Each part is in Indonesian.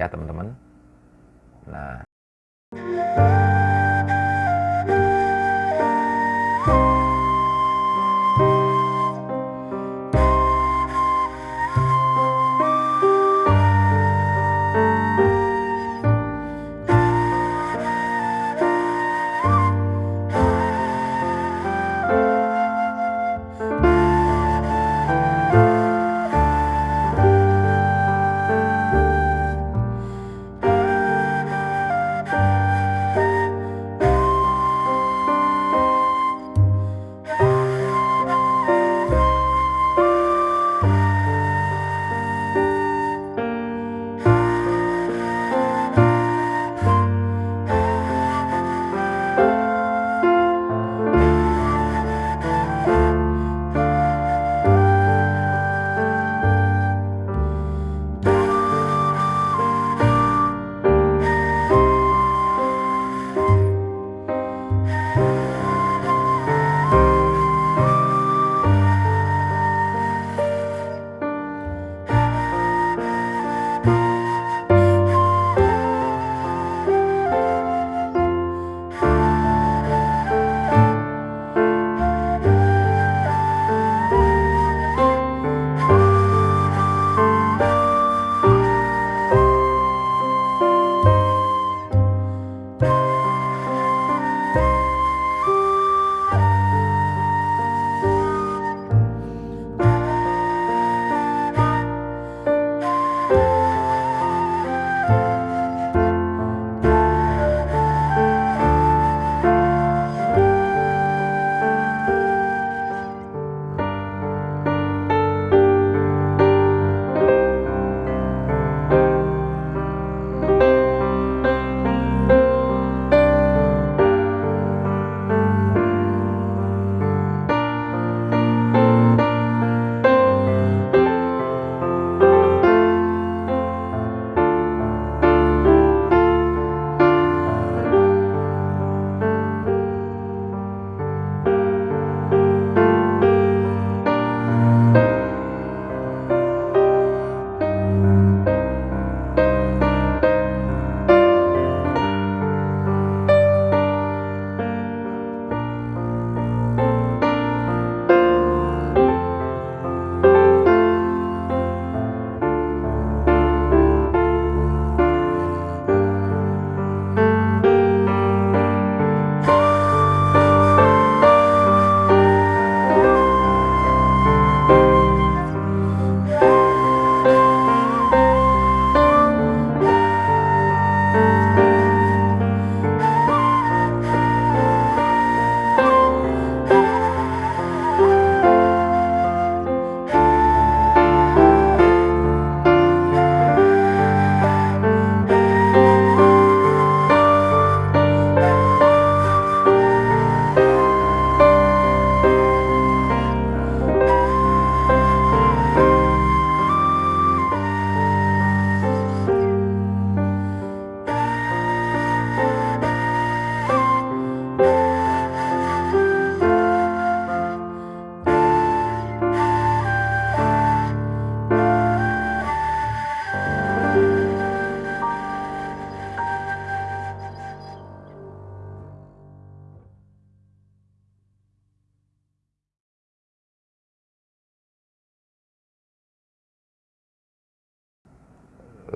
ya teman-teman. Nah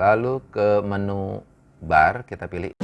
lalu ke menu bar kita pilih